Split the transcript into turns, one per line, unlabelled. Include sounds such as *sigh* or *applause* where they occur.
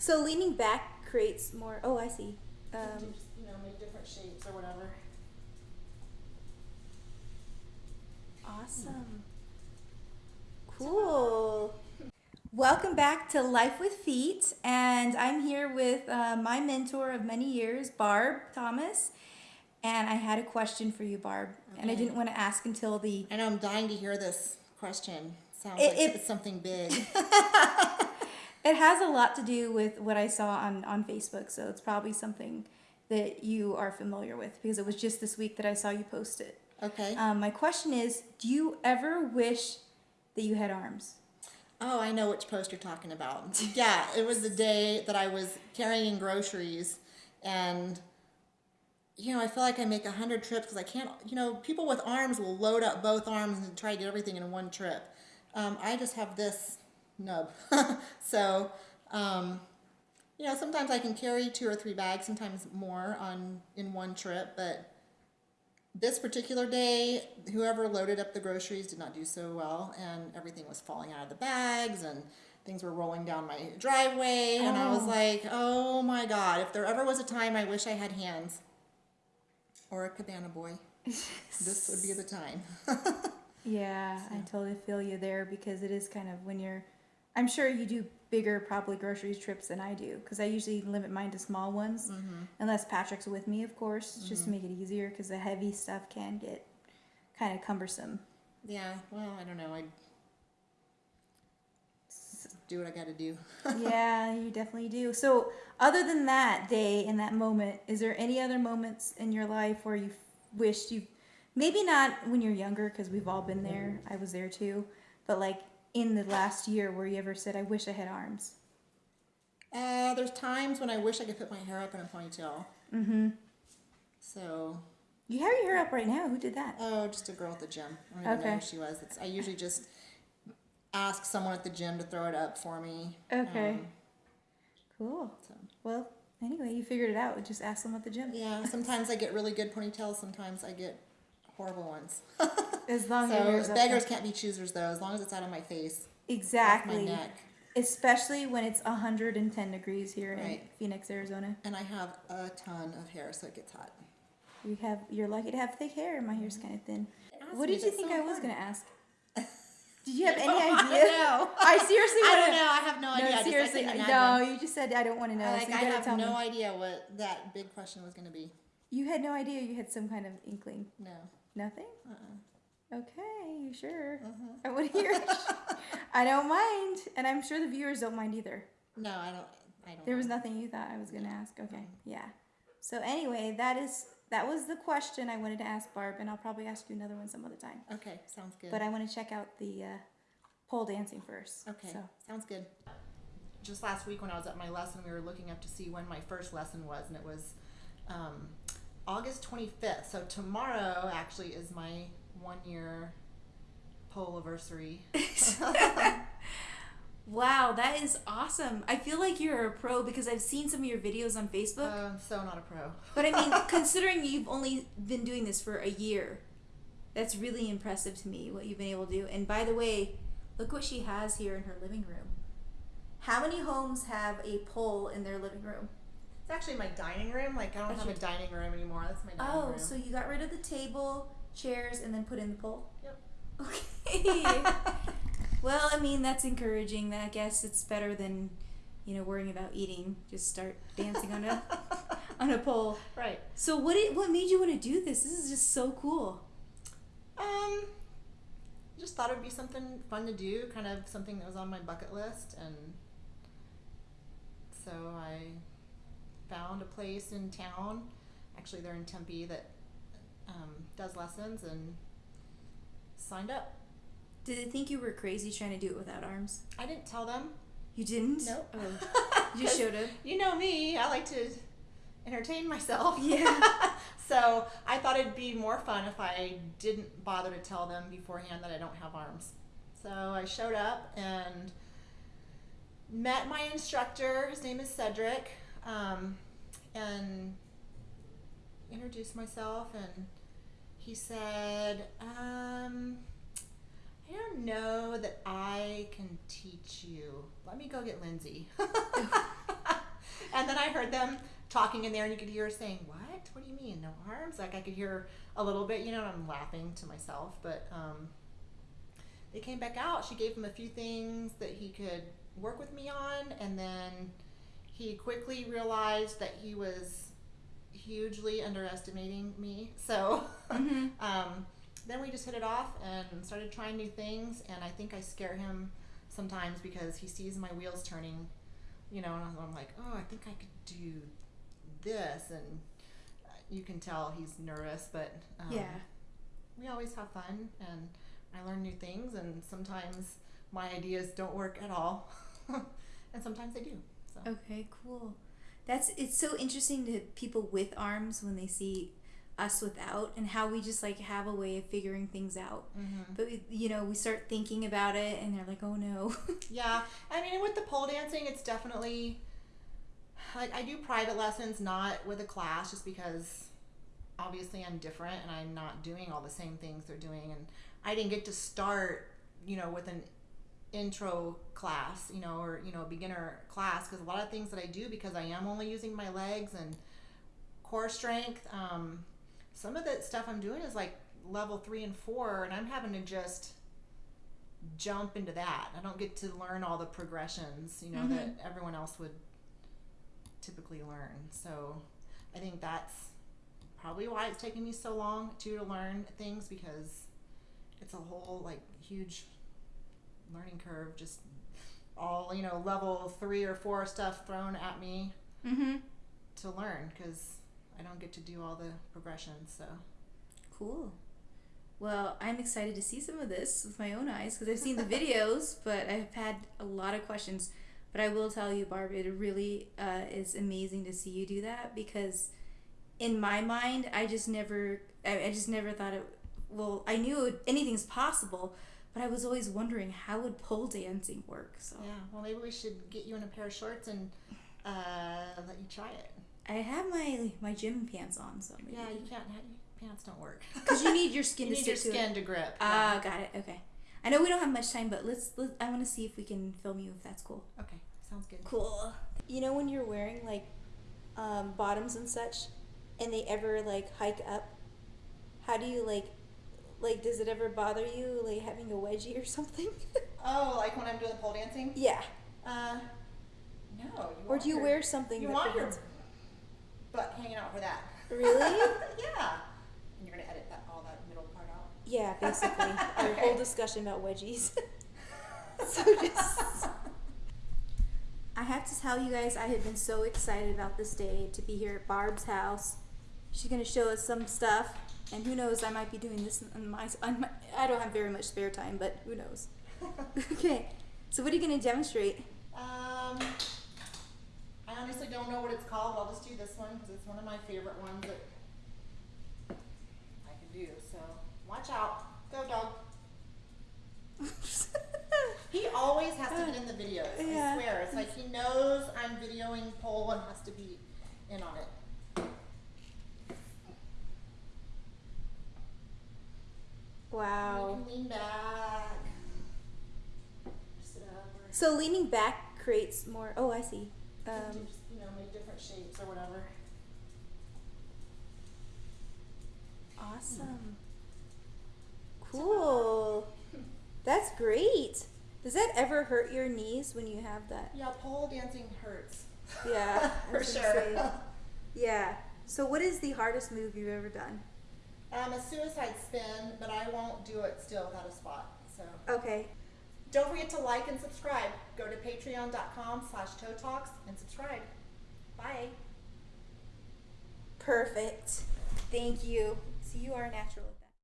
So leaning back creates more. Oh, I see. Um,
just, you know, make different shapes or whatever.
awesome. Cool. Welcome back to Life with Feet, and I'm here with uh, my mentor of many years, Barb Thomas. And I had a question for you, Barb, and I didn't want to ask until the
I know I'm dying to hear this question. Sounds
It-
like
it-
it's something big. *laughs*
It has a lot to do with what I saw on, on Facebook, so it's probably something that you are familiar with because it was just this week that I saw you post it.
Okay.
Um, my question is Do you ever wish that you had arms?
Oh, I know which post you're talking about. Yeah, it was the day that I was carrying groceries, and you know, I feel like I make a hundred trips because I can't. You know, people with arms will load up both arms and try to get everything in one trip. Um, I just have this nub, *laughs* so um, you know, sometimes I can carry two or three bags, sometimes more on in one trip, but this particular day, whoever loaded up the groceries did not do so well, and everything was falling out of the bags, and things were rolling down my driveway, and I was
Oh.
like, oh my god, if there ever was a time I wish I had hands, or a cabana boy, *laughs* this would be the time. *laughs*
Yeah, I totally feel you there because it is kind of when you're. I'm sure you do bigger, probably grocery trips than I do because I usually limit mine to small ones, mm-hmm. unless Patrick's with me, of course, just to mm-hmm. make it easier because the heavy stuff can get kind of cumbersome.
yeah, well, I don't know, I do what I got to do. *laughs*
yeah, you definitely do. So, other than that day and that moment, is there any other moments in your life where you wished you, maybe not when you're younger, because we've all been there, mm-hmm. I was there too, but like in the last year where you ever said, I wish I had arms?
Uh, there's times when I wish I could put my hair up in a ponytail.
Mm-hmm.
So
You have your hair up right now. Who did that?
Oh, just a girl at the gym. I don't even know
Okay.
who she was. It's, I usually just ask someone at the gym to throw it up for me.
Okay.
Um,
Cool.
so,
Well, anyway, you figured it out. Just ask them at the gym.
yeah, sometimes I get really good ponytails. Sometimes I get horrible ones. *laughs*
As long as
So
up
beggars can't be choosers, though. As long as it's out of my face, off my
Exactly.
neck,
Especially when it's 110 degrees here in Phoenix, Arizona.
and I have a ton of hair, so it gets hot.
You have you're lucky to have thick hair. My hair's mm-hmm. kind of thin. What did you think
so
I was gonna ask? *laughs* Did you have any oh,
I
idea?
know. *laughs*
I seriously *laughs*
I don't know. I have no idea.
No,
just- I
seriously, no. You just said I don't want to know.
Like,
so
I have no
me.
idea what that big question was going to be.
You had no idea. You had some kind of inkling.
No.
Nothing.
Uh-uh.
Okay, you sure?
Uh-huh.
I want to hear. it. *laughs* I don't mind, and I'm sure the viewers don't mind either.
No, I don't. I don't.
There was
know.
nothing you thought I was gonna ask. Okay, yeah. So anyway, that is that was the question I wanted to ask Barb, and I'll probably ask you another one some other time.
Okay, sounds good.
But I want to check out the uh, pole dancing first.
Okay,
So
sounds good. Just last week when I was at my lesson, we were looking up to see when my first lesson was, and it was um, August 25th. So tomorrow actually is my one year pole anniversary. *laughs*
Wow, that is awesome. I feel like you're a pro because I've seen some of your videos on Facebook.
Uh, I'm so not a pro. *laughs*
But I mean, considering you've only been doing this for a year, that's really impressive to me what you've been able to do. And by the way, look what she has here in her living room. How many homes have a pole in their living room?
It's actually my dining room. Like I don't
That's
have a dining room anymore. That's my dining
Oh,
room.
so you got rid of the table, chairs, and then put in the pole?
Yep. *laughs*
Okay. well, I mean, that's encouraging. I guess it's better than, you know, worrying about eating. Just start dancing on a *laughs* on a pole.
right.
So what did, what made you want to do this? This is just so cool.
Um, just thought it would be something fun to do, kind of something that was on my bucket list, and so I found a place in town. Actually, they're in Tempe that um, does lessons, and signed up.
Did they think you were crazy trying to do it without arms?
I didn't tell them.
You didn't?
Nope.
Oh. *laughs* You should have.
You know me. I like to entertain myself.
Yeah. *laughs*
so I thought it'd be more fun if I didn't bother to tell them beforehand that I don't have arms. So I showed up and met my instructor. His name is Cedric, um, and introduced myself. And he said, um, "I don't know that I can teach you. Let me go get Lindsay." *laughs* And then I heard them talking in there, and you could hear her saying, "What? What do you mean, no arms?" Like I could hear a little bit, you know. I'm laughing to myself, but um, they came back out. She gave him a few things that he could work with me on, and then he quickly realized that he was hugely underestimating me. So *laughs* um, then we just hit it off and started trying new things. And I think I scare him sometimes because he sees my wheels turning, you know, and I'm- I'm like, oh, I think I could do this. And uh, you can tell he's nervous, but um,
Yeah.
we always have fun and I learn new things. And sometimes my ideas don't work at all, *laughs* and sometimes they do. So.
Okay, cool. That's it's so interesting to people with arms when they see us without and how we just like have a way of figuring things out.
Mhm.
But we, you know, we start thinking about it and they're like, "Oh no." *laughs*
Yeah, I mean, with the pole dancing, it's definitely like I do private lessons, not with a class, just because obviously I'm different and I'm not doing all the same things they're doing, and I didn't get to start, you know, with an intro class, you know, or you know, beginner class, because a lot of things that I do because I am only using my legs and core strength. Um, some of the stuff I'm doing is like level three and four, and I'm having to just jump into that. I don't get to learn all the progressions, you know, that everyone else would typically learn. So I think that's probably why it's taking me so long too to learn things because it's a whole like huge learning curve just all you know level three or four stuff thrown at me
mm-hmm.
to learn because i don't get to do all the progressions so
Cool. Well, I'm excited to see some of this with my own eyes because I've seen the videos, *laughs* but I've had a lot of questions. But I will tell you, Barb, it really uh, is amazing to see you do that because, in my mind, I just never, I, I just never thought it. Well, I knew anything's possible, but I was always wondering how would pole dancing work. So
yeah well maybe we should get you in a pair of shorts and uh, let you try it
I have my my gym pants on, so maybe.
yeah you can't have pants don't work
because you need your *laughs* skin
you
to
need your
stick to it.
skin to grip
Ah, got it. Okay. I know we don't have much time, but let's. Let, I want to see if we can film you if that's cool.
okay sounds good
Cool. You know when you're wearing like um, bottoms and such, and they ever like hike up. How do you like? Like, does it ever bother you like having a wedgie or *laughs* something?
oh like when i'm doing the pole dancing
yeah.
uh no you
Or do you
your-
wear something?
you want your
prevents-
butt hanging out for that *laughs*
Really?
yeah and you're gonna edit that all that middle part out
Yeah, *laughs* basically. Our
Okay.
whole discussion about wedgies. so just. I have to tell you guys, I have been so excited about this day to be here at Barb's house. She's gonna show us some stuff, and who knows, I might be doing this on my. On my I don't have very much spare time, but who knows? *laughs* okay, so what are you gonna demonstrate?
Um, I honestly don't know what it's called. I'll just do this one because it's one of my favorite ones that I can do. So watch out. Go, dog. *laughs* He always has to get in the videos.
Yeah.
I swear. It's like he knows I'm videoing pole and has to be in on it.
Wow.
Lean back. Sit up.
So leaning back creates more. Oh, I see.
you
Um,
you know, make different shapes or whatever.
Awesome. Cool. That's great. Does that ever hurt your knees when you have that?
Yeah, pole dancing hurts.
Yeah, *laughs*
for sure.
say. Yeah. So what is the hardest move you've ever done?
Um, a suicide spin, but I won't do it still without a spot. So
Okay.
don't forget to like and subscribe. Go to patreon.com slash toe talks and subscribe. Bye.
Perfect. Thank you. So you are natural.